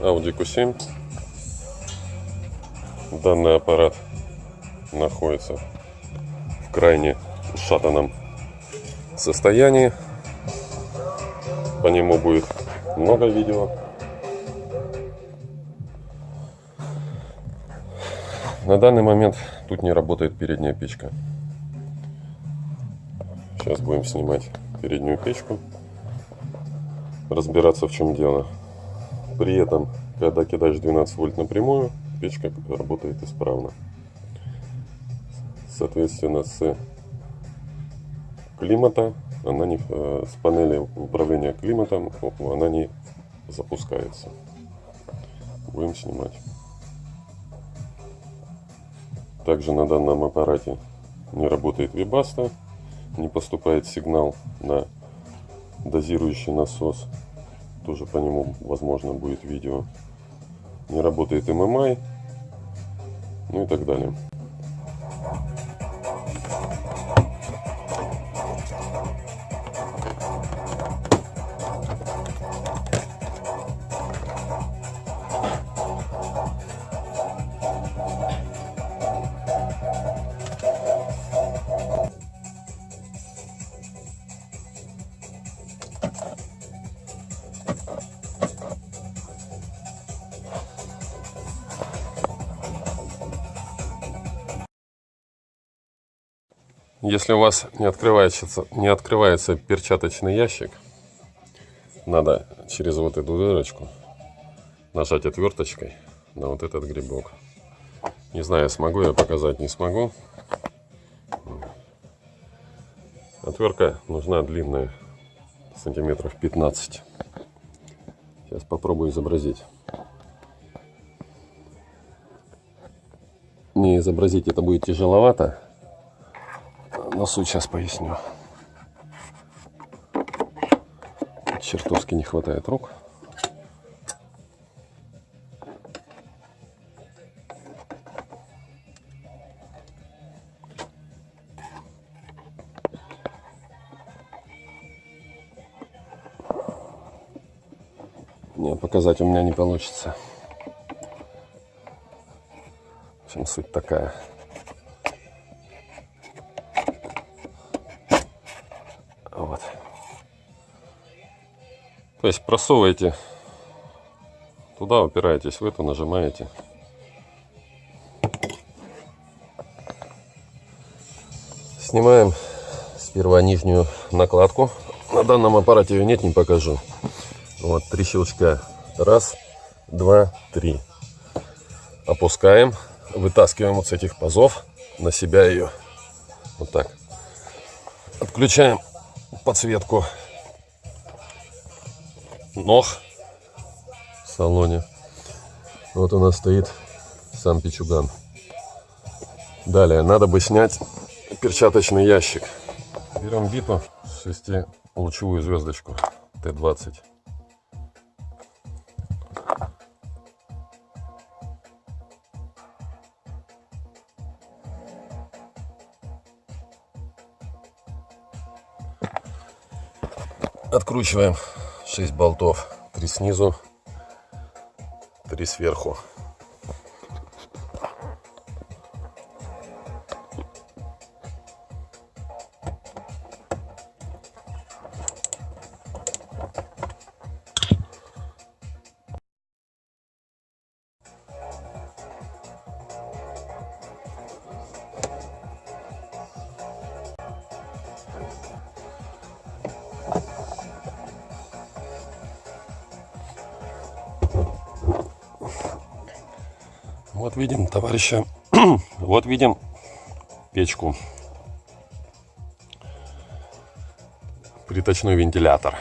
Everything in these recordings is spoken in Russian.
Audi Q7. Данный аппарат находится в крайне ушатанном состоянии. По нему будет много видео. На данный момент тут не работает передняя печка. Сейчас будем снимать переднюю печку, разбираться в чем дело. При этом, когда кидаешь 12 вольт напрямую, печка работает исправно. Соответственно, с климата она не, э, с панели управления климатом она не запускается. Будем снимать. Также на данном аппарате не работает вибаста, не поступает сигнал на дозирующий насос. Тоже по нему возможно будет видео. Не работает MMI, ну и так далее. Если у вас не открывается, не открывается перчаточный ящик, надо через вот эту дырочку нажать отверточкой на вот этот грибок. Не знаю, смогу я показать, не смогу. Отвертка нужна длинная, сантиметров 15. Сейчас попробую изобразить. Не изобразить это будет тяжеловато но суть сейчас поясню. Чертовски не хватает рук. Не, показать у меня не получится. В общем, суть такая. Есть просовываете туда, упираетесь в эту, нажимаете. Снимаем сперва нижнюю накладку. На данном аппарате ее нет, не покажу. Вот три щелчка. Раз, два, три. Опускаем, вытаскиваем вот с этих пазов на себя ее. Вот так. Отключаем подсветку ног в салоне. Вот у нас стоит сам пичуган. Далее, надо бы снять перчаточный ящик. Берем биту 6-лучевую звездочку Т-20. Откручиваем 6 болтов. 3 снизу, 3 сверху. Вот видим, товарища, вот видим печку. Приточной вентилятор.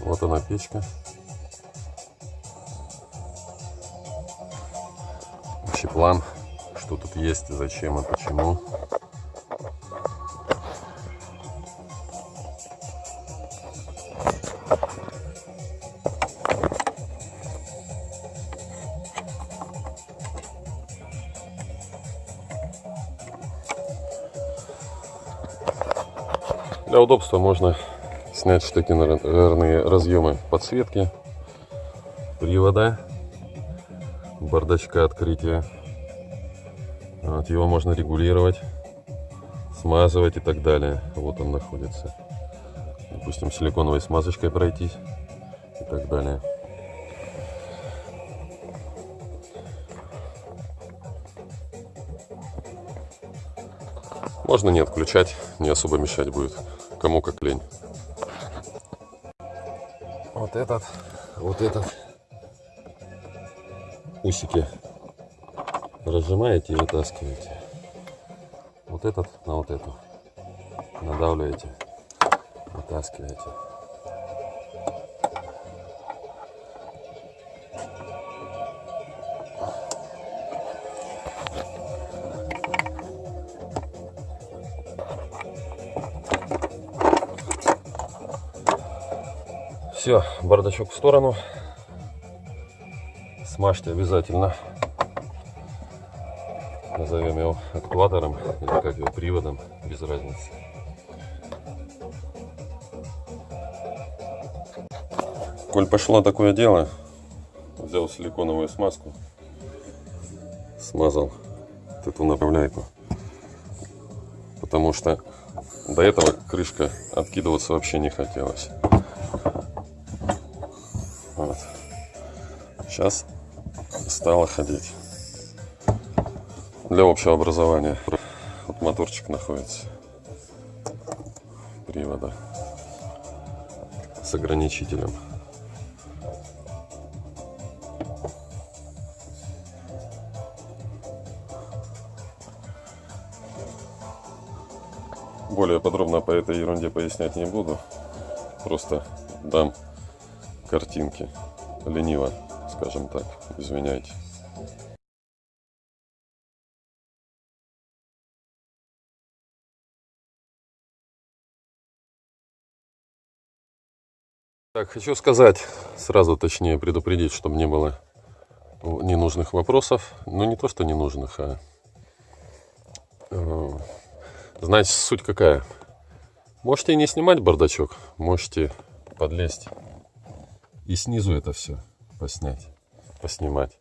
Вот она печка. Общий план, что тут есть, зачем и почему. Для удобства можно снять штекерные разъемы подсветки, привода, бардачка открытия. Вот, его можно регулировать, смазывать и так далее. Вот он находится. Допустим, силиконовой смазочкой пройтись и так далее. Можно не отключать, не особо мешать будет. Кому как лень. Вот этот, вот этот усики разжимаете и вытаскиваете. Вот этот на вот эту. Надавливаете, вытаскиваете. Все, бардачок в сторону. Смажьте обязательно. Назовем его актуатором или как его приводом, без разницы. Коль пошло такое дело, взял силиконовую смазку, смазал вот эту направляйку. Потому что до этого крышка откидываться вообще не хотелось. Сейчас стало ходить. Для общего образования. Вот моторчик находится. Привода. С ограничителем. Более подробно по этой ерунде пояснять не буду. Просто дам картинки. Лениво, скажем так. Извиняйте. Так, хочу сказать, сразу точнее предупредить, чтобы не было ненужных вопросов. Ну, не то, что ненужных, а... Э, знаете, суть какая? Можете не снимать бардачок, можете подлезть и снизу это все поснять, поснимать.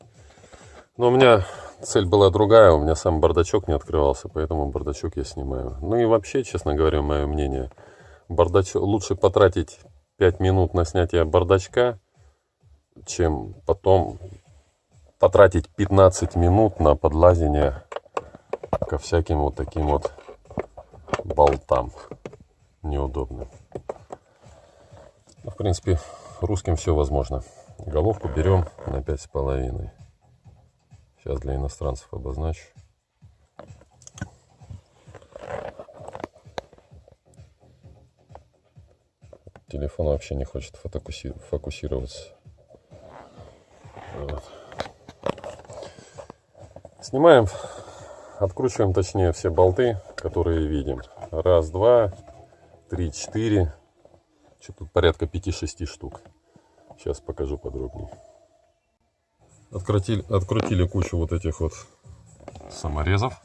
Но у меня цель была другая, у меня сам бардачок не открывался, поэтому бардачок я снимаю. Ну и вообще, честно говоря, мое мнение, бардачок лучше потратить 5 минут на снятие бардачка, чем потом потратить 15 минут на подлазение ко всяким вот таким вот болтам неудобным. Ну, в принципе, русским все возможно. Головку берем на пять с половиной. Сейчас для иностранцев обозначу. Телефон вообще не хочет фокусироваться. Вот. Снимаем, откручиваем точнее все болты, которые видим. Раз, два, три, четыре. Что тут порядка 5-6 штук. Сейчас покажу подробнее. Открутили, открутили кучу вот этих вот саморезов.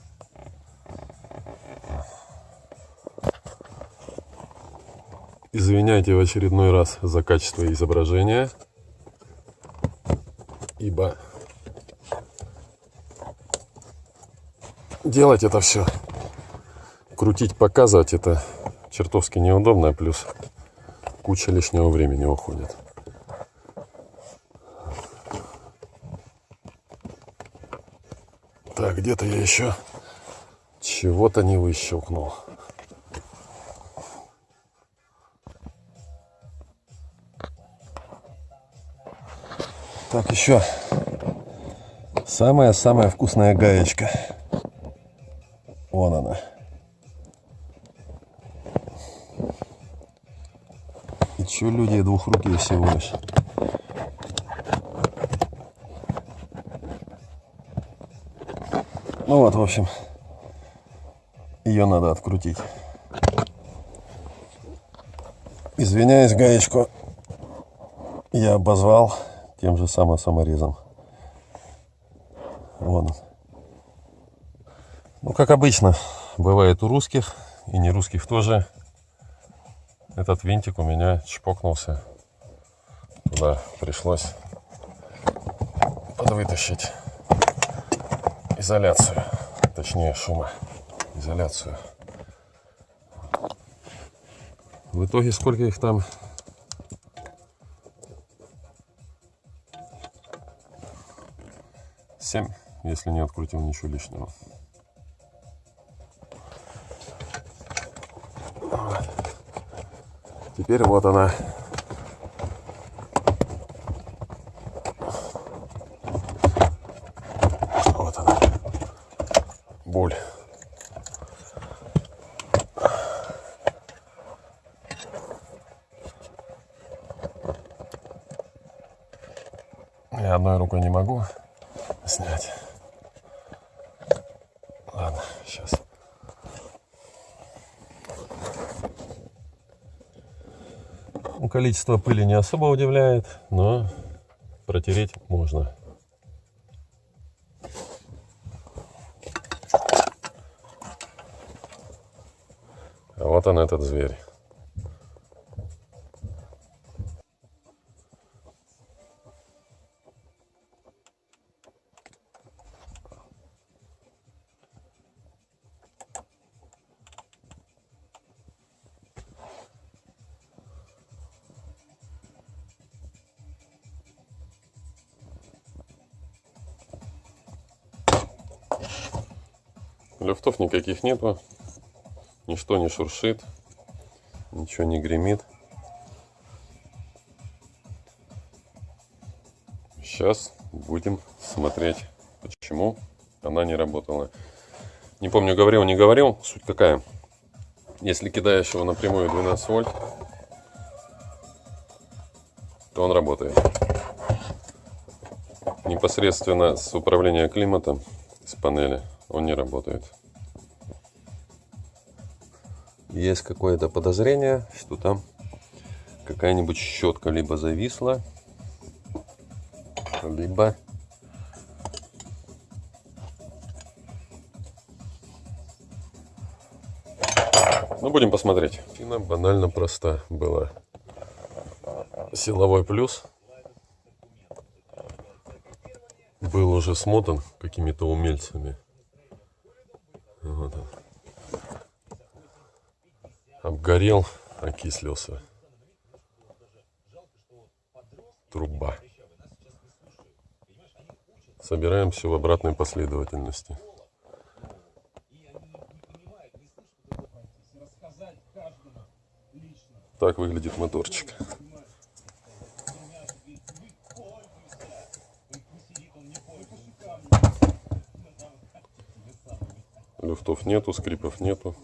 Извиняйте в очередной раз за качество изображения, ибо делать это все, крутить, показывать это чертовски неудобно, плюс куча лишнего времени уходит. Так, где-то я еще чего-то не выщелкнул. Так, еще самая-самая вкусная гаечка. Вон она. Че люди двухрукие всего лишь. Ну вот, в общем, ее надо открутить. Извиняюсь, гаечку я обозвал тем же самым саморезом. Вон он. Ну, как обычно, бывает у русских и не русских тоже этот винтик у меня чпокнулся. Туда пришлось подвытащить изоляцию, точнее шумоизоляцию. В итоге сколько их там? Семь, если не открутил ничего лишнего. Теперь вот она. Вот она. Боль. Рукой не могу снять. Ладно, сейчас. Ну, Количество пыли не особо удивляет, но протереть можно. А вот он этот зверь. Люфтов никаких нету. Ничто не шуршит. Ничего не гремит. Сейчас будем смотреть, почему она не работала. Не помню, говорил, не говорил. Суть какая? Если кидаешь его напрямую 12 вольт, то он работает. Непосредственно с управления климатом, с панели, он не работает. Есть какое-то подозрение, что там какая-нибудь щетка либо зависла, либо Ну, будем посмотреть. Причина банально проста была. Силовой плюс был уже смотан какими-то умельцами. Вот он. Обгорел, окислился. Труба. Собираем все в обратной последовательности. Так выглядит моторчик. Люфтов нету, скрипов нету.